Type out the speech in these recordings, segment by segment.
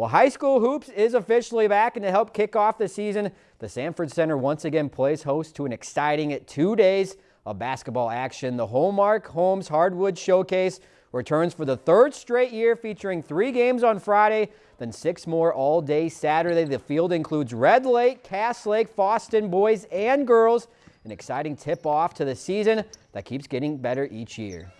Well, high school hoops is officially back, and to help kick off the season, the Sanford Center once again plays host to an exciting two days of basketball action. The Hallmark Homes Hardwood Showcase returns for the third straight year, featuring three games on Friday, then six more all day Saturday. The field includes Red Lake, Cass Lake, Fosston boys and girls. An exciting tip off to the season that keeps getting better each year.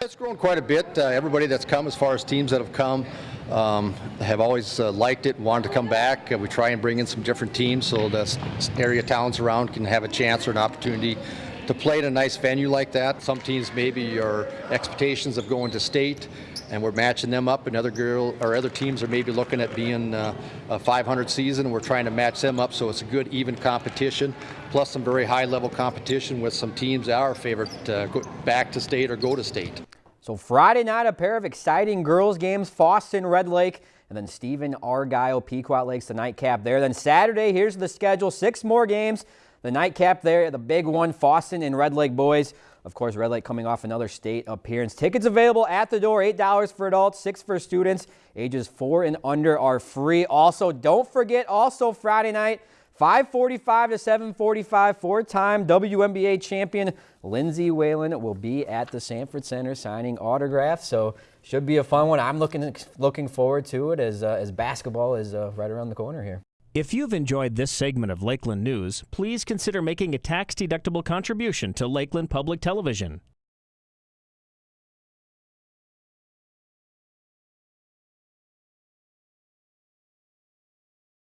It's grown quite a bit. Uh, everybody that's come, as far as teams that have come, um, have always uh, liked it, and wanted to come back. Uh, we try and bring in some different teams so the area towns around can have a chance or an opportunity to play in a nice venue like that. Some teams maybe your expectations of going to state and we're matching them up and other girl or other teams are maybe looking at being uh, a 500 season and we're trying to match them up so it's a good even competition plus some very high level competition with some teams that are favored to go back to state or go to state. So Friday night, a pair of exciting girls games, Fosston Red Lake, and then Stephen Argyle Pequot Lakes, the nightcap there. Then Saturday, here's the schedule, six more games. The nightcap there, the big one, Fosston and Red Lake boys. Of course, Red Lake coming off another state appearance. Tickets available at the door, $8 for adults, 6 for students. Ages 4 and under are free. Also, don't forget, also Friday night, 545 to 745, four-time WNBA champion Lindsay Whalen will be at the Sanford Center signing autographs. So should be a fun one. I'm looking looking forward to it as, uh, as basketball is uh, right around the corner here. If you've enjoyed this segment of Lakeland News, please consider making a tax-deductible contribution to Lakeland Public Television.